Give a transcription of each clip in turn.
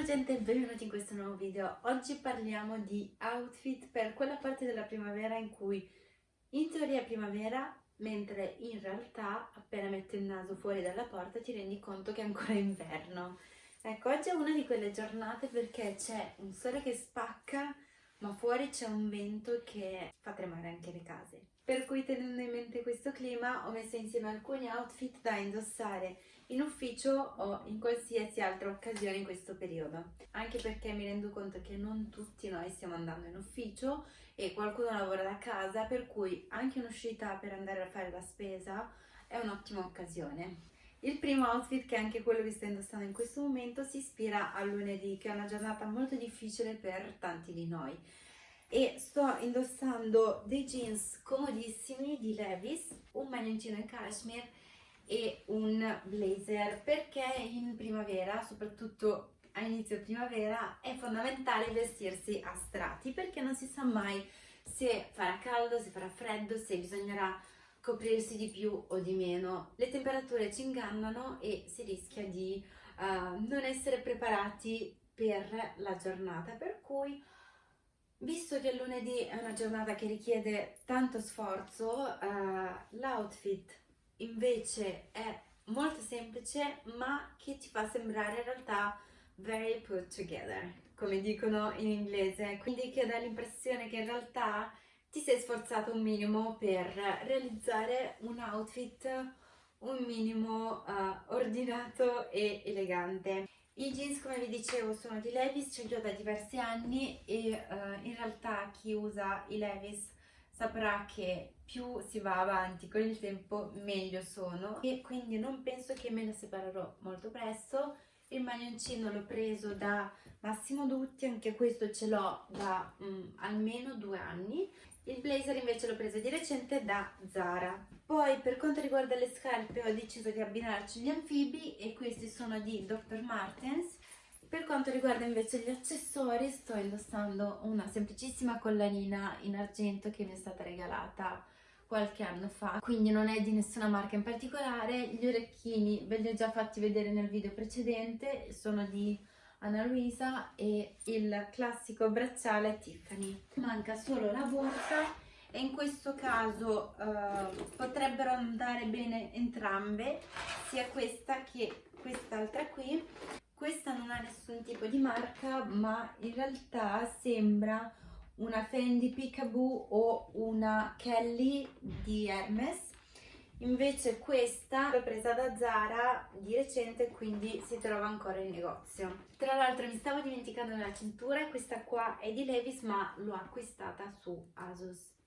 Ciao gente benvenuti in questo nuovo video. Oggi parliamo di outfit per quella parte della primavera in cui in teoria è primavera, mentre in realtà appena metti il naso fuori dalla porta ti rendi conto che è ancora inverno. Ecco, oggi è una di quelle giornate perché c'è un sole che spacca, ma fuori c'è un vento che fa tremare anche le case. Per cui tenendo in mente questo clima ho messo insieme alcuni outfit da indossare in ufficio o in qualsiasi altra occasione in questo periodo. Anche perché mi rendo conto che non tutti noi stiamo andando in ufficio e qualcuno lavora da casa, per cui anche un'uscita per andare a fare la spesa è un'ottima occasione. Il primo outfit, che è anche quello che sto indossando in questo momento, si ispira al lunedì, che è una giornata molto difficile per tanti di noi. E sto indossando dei jeans comodissimi di Levis, un maglioncino in cashmere e un blazer perché in primavera, soprattutto a inizio primavera, è fondamentale vestirsi a strati perché non si sa mai se farà caldo, se farà freddo, se bisognerà coprirsi di più o di meno. Le temperature ci ingannano e si rischia di uh, non essere preparati per la giornata, per cui visto che lunedì è una giornata che richiede tanto sforzo, uh, l'outfit invece è molto semplice ma che ti fa sembrare in realtà very put together, come dicono in inglese, quindi che dà l'impressione che in realtà ti sei sforzato un minimo per realizzare un outfit un minimo uh, ordinato e elegante. I jeans come vi dicevo sono di Levis, ce li ho da diversi anni e uh, in realtà chi usa i Levis saprà che più si va avanti con il tempo meglio sono. E quindi non penso che me ne separerò molto presto. Il maglioncino l'ho preso da Massimo Dutti, anche questo ce l'ho da um, almeno due anni. Il blazer invece l'ho preso di recente da Zara poi per quanto riguarda le scarpe ho deciso di abbinarci gli anfibi e questi sono di Dr. Martens. Per quanto riguarda invece gli accessori sto indossando una semplicissima collanina in argento che mi è stata regalata qualche anno fa. Quindi non è di nessuna marca in particolare. Gli orecchini ve li ho già fatti vedere nel video precedente. Sono di Anna Luisa e il classico bracciale Tiffany. Manca solo la borsa e in questo caso uh, potrebbero andare bene entrambe sia questa che quest'altra qui. Questa non ha nessun tipo di marca ma in realtà sembra una Fendi Peekaboo o una Kelly di Hermes. Invece questa l'ho presa da Zara di recente quindi si trova ancora in negozio. Tra l'altro mi stavo dimenticando della cintura questa qua è di Levis ma l'ho acquistata su Asus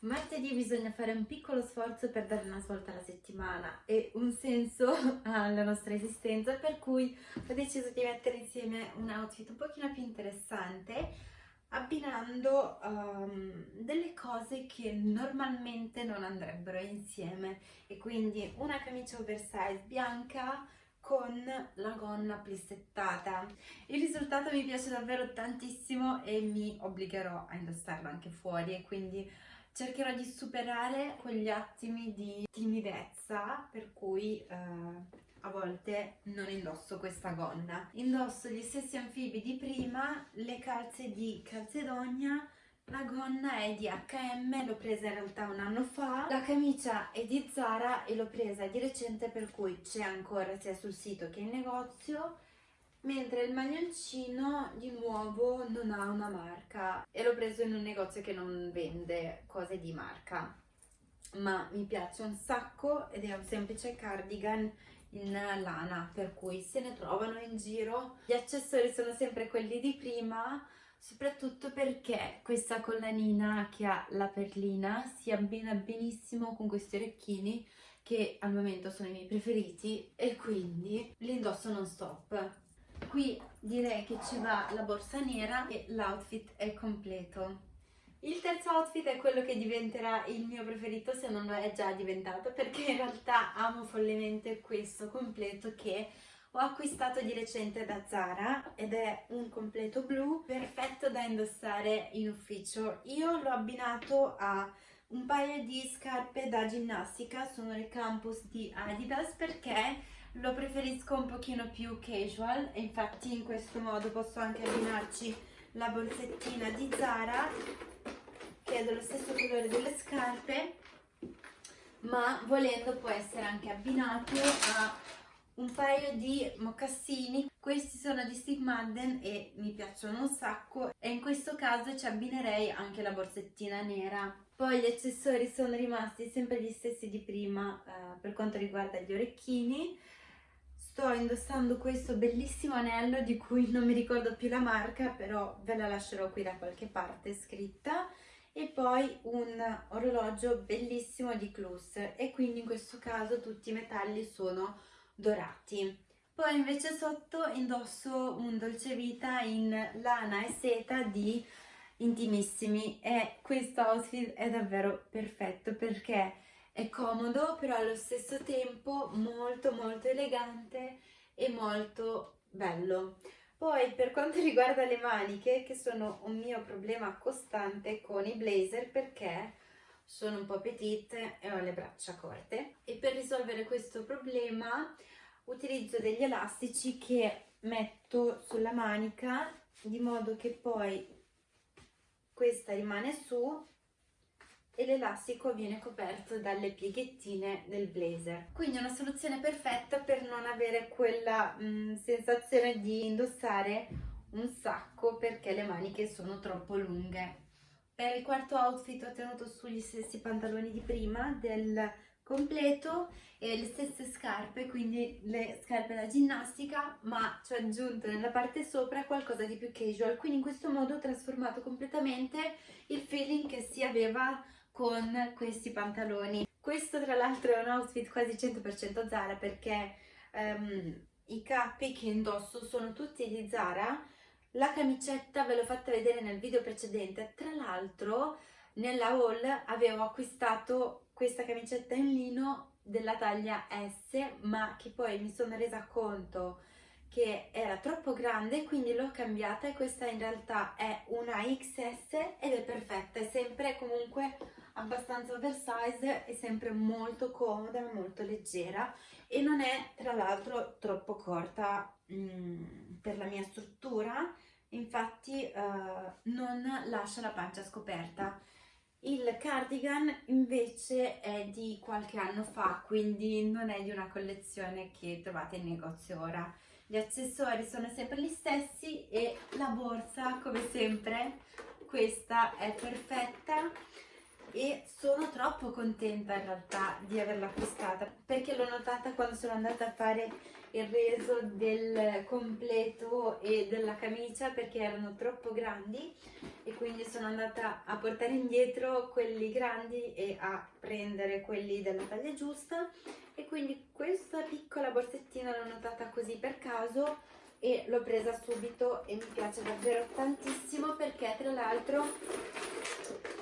Martedì bisogna fare un piccolo sforzo per dare una svolta alla settimana e un senso alla nostra esistenza, per cui ho deciso di mettere insieme un outfit un pochino più interessante abbinando um, delle cose che normalmente non andrebbero insieme. E quindi una camicia oversize bianca con la gonna plissettata. Il risultato mi piace davvero tantissimo e mi obbligherò a indossarlo anche fuori e quindi cercherò di superare quegli attimi di timidezza per cui eh, a volte non indosso questa gonna. Indosso gli stessi anfibi di prima, le calze di Calzedogna, la gonna è di H&M, l'ho presa in realtà un anno fa, la camicia è di Zara e l'ho presa di recente per cui c'è ancora sia sul sito che in negozio. Mentre il maglioncino di nuovo non ha una marca. E l'ho preso in un negozio che non vende cose di marca. Ma mi piace un sacco ed è un semplice cardigan in lana per cui se ne trovano in giro. Gli accessori sono sempre quelli di prima soprattutto perché questa collanina che ha la perlina si abbina benissimo con questi orecchini che al momento sono i miei preferiti e quindi li indosso non stop Qui direi che ci va la borsa nera e l'outfit è completo. Il terzo outfit è quello che diventerà il mio preferito se non lo è già diventato perché in realtà amo follemente questo completo che ho acquistato di recente da Zara ed è un completo blu perfetto da indossare in ufficio. Io l'ho abbinato a un paio di scarpe da ginnastica, sono le Campus di Adidas perché lo preferisco un pochino più casual e infatti in questo modo posso anche abbinarci la borsettina di Zara che è dello stesso colore delle scarpe ma volendo può essere anche abbinato a un paio di mocassini questi sono di Steve Madden e mi piacciono un sacco. E in questo caso ci abbinerei anche la borsettina nera. Poi gli accessori sono rimasti sempre gli stessi di prima eh, per quanto riguarda gli orecchini. Sto indossando questo bellissimo anello di cui non mi ricordo più la marca però ve la lascerò qui da qualche parte scritta. E poi un orologio bellissimo di Clus. E quindi in questo caso tutti i metalli sono dorati. Poi invece sotto indosso un dolce vita in lana e seta di Intimissimi e questo outfit è davvero perfetto perché è comodo però allo stesso tempo molto molto elegante e molto bello. Poi per quanto riguarda le maniche, che sono un mio problema costante con i blazer perché sono un po' petite e ho le braccia corte. E per risolvere questo problema utilizzo degli elastici che metto sulla manica di modo che poi questa rimane su e l'elastico viene coperto dalle pieghettine del blazer. Quindi è una soluzione perfetta per non avere quella mh, mm, sensazione di indossare un sacco perché le maniche sono troppo lunghe per il quarto outfit ho tenuto sugli stessi pantaloni di prima del completo e le stesse scarpe, quindi le scarpe da ginnastica, ma ci ho aggiunto nella parte sopra qualcosa di più casual, quindi in questo modo ho trasformato completamente il feeling che si aveva con questi pantaloni. Questo tra l'altro è un outfit quasi 100% Zara perché um, i capi che indosso sono tutti di Zara, la camicetta ve l'ho fatta vedere nel video precedente, tra l'altro nella haul avevo acquistato questa camicetta in lino della taglia S ma che poi mi sono resa conto che era troppo grande quindi l'ho cambiata e questa in realtà è una XS ed è perfetta, è sempre comunque abbastanza oversize, è sempre molto comoda, molto leggera e non è tra l'altro troppo corta mm, per la mia struttura, infatti uh, non lascia la pancia scoperta. Il cardigan invece è di qualche anno fa, quindi non è di una collezione che trovate in negozio ora. Gli accessori sono sempre gli stessi e la borsa, come sempre, questa è perfetta e sono troppo contenta in realtà di averla acquistata perché l'ho notata quando sono andata a fare il reso del completo e della camicia perché erano troppo grandi e quindi sono andata a portare indietro quelli grandi e a prendere quelli della taglia giusta. E quindi questa piccola borsettina l'ho notata così per caso e l'ho presa subito e mi piace davvero tantissimo perché tra l'altro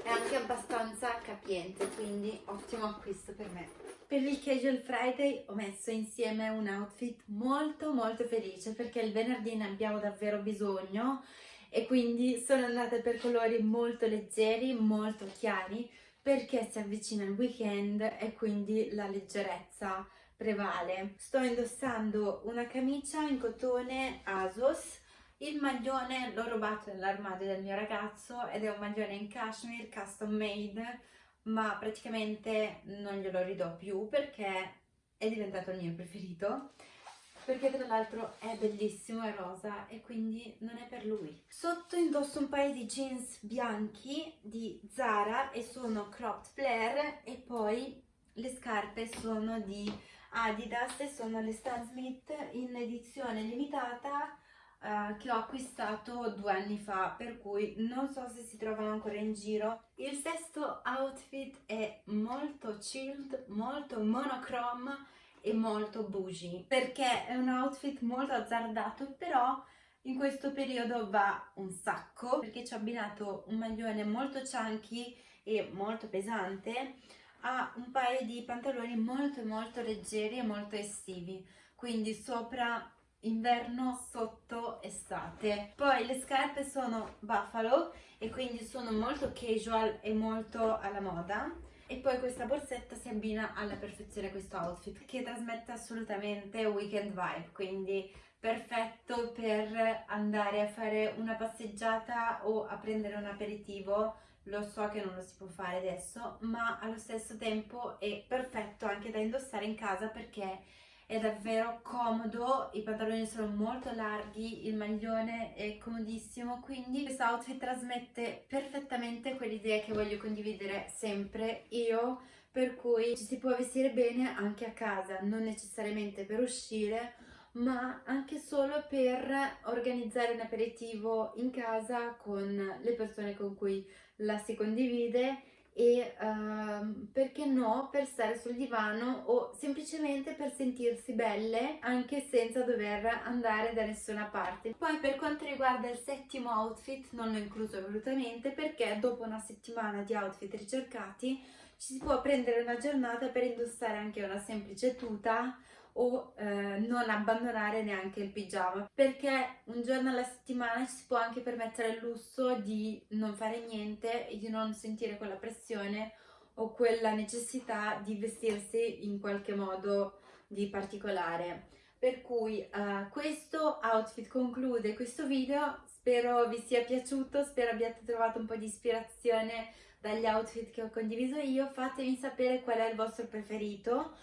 è anche abbastanza capiente quindi ottimo acquisto per me per il Casual Friday ho messo insieme un outfit molto molto felice perché il venerdì ne abbiamo davvero bisogno e quindi sono andata per colori molto leggeri, molto chiari perché si avvicina il weekend e quindi la leggerezza prevale. Sto indossando una camicia in cotone Asos il maglione l'ho rubato nell'armadio del mio ragazzo ed è un maglione in cashmere custom made ma praticamente non glielo ridò più perché è diventato il mio preferito perché tra l'altro è bellissimo, è rosa e quindi non è per lui. Sotto indosso un paio di jeans bianchi di Zara e sono cropped flare e poi le scarpe sono di Adidas e sono le Stan Smith in edizione limitata uh, che ho acquistato due anni fa per cui non so se si trovano ancora in giro. Il sesto outfit è molto chilled molto monochrome e molto bougie perché è un outfit molto azzardato però in questo periodo va un sacco perché ci ho abbinato un maglione molto chunky e molto pesante a un paio di pantaloni molto molto leggeri e molto estivi. Quindi sopra inverno sotto estate. Poi le scarpe sono buffalo e quindi sono molto casual e molto alla moda. E poi questa borsetta si abbina alla perfezione a questo outfit che trasmette assolutamente weekend vibe quindi perfetto per andare a fare una passeggiata o a prendere un aperitivo. Lo so che non lo si può fare adesso ma allo stesso tempo è perfetto anche da indossare in casa perché è davvero comodo, i pantaloni sono molto larghi, il maglione è comodissimo, quindi questo outfit trasmette perfettamente quell'idea che voglio condividere sempre io, per cui ci si può vestire bene anche a casa, non necessariamente per uscire, ma anche solo per organizzare un aperitivo in casa con le persone con cui la si condivide e uh, perché no per stare sul divano o semplicemente per sentirsi belle anche senza dover andare da nessuna parte. Poi per quanto riguarda il settimo outfit non l'ho incluso volutamente perché dopo una settimana di outfit ricercati ci si può prendere una giornata per indossare anche una semplice tuta o eh, non abbandonare neanche il pigiama. Perché un giorno alla settimana ci si può anche permettere il lusso di non fare niente e di non sentire quella pressione o quella necessità di vestirsi in qualche modo di particolare. Per cui uh, questo outfit conclude questo video. Spero vi sia piaciuto spero abbiate trovato un po' di ispirazione dagli outfit che ho condiviso io. Fatemi sapere qual è il vostro preferito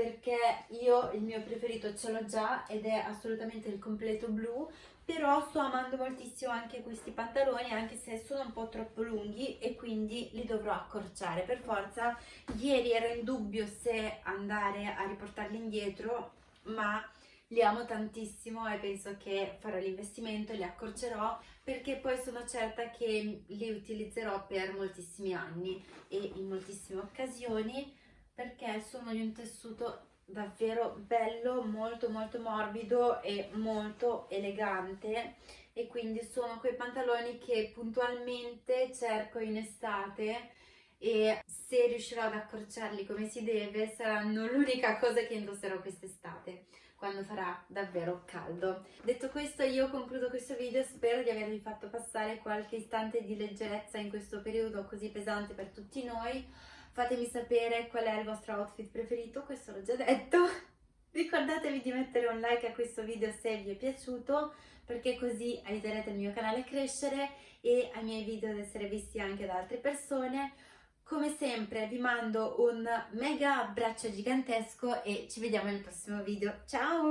perché io il mio preferito ce l'ho già ed è assolutamente il completo blu però sto amando moltissimo anche questi pantaloni anche se sono un po' troppo lunghi e quindi li dovrò accorciare. Per forza ieri ero in dubbio se andare a riportarli indietro ma li amo tantissimo e penso che farò l'investimento e li accorcerò perché poi sono certa che li utilizzerò per moltissimi anni e in moltissime occasioni perché sono di un tessuto davvero bello, molto molto morbido e molto elegante e quindi sono quei pantaloni che puntualmente cerco in estate e se riuscirò ad accorciarli come si deve saranno l'unica cosa che indosserò quest'estate quando farà davvero caldo. Detto questo io concludo questo video, spero di avervi fatto passare qualche istante di leggerezza in questo periodo così pesante per tutti noi fatemi sapere qual è il vostro outfit preferito, questo l'ho già detto. Ricordatevi di mettere un like a questo video se vi è piaciuto perché così aiuterete il mio canale a crescere e ai miei video ad essere visti anche da altre persone. Come sempre vi mando un mega abbraccio gigantesco e ci vediamo nel prossimo video. Ciao!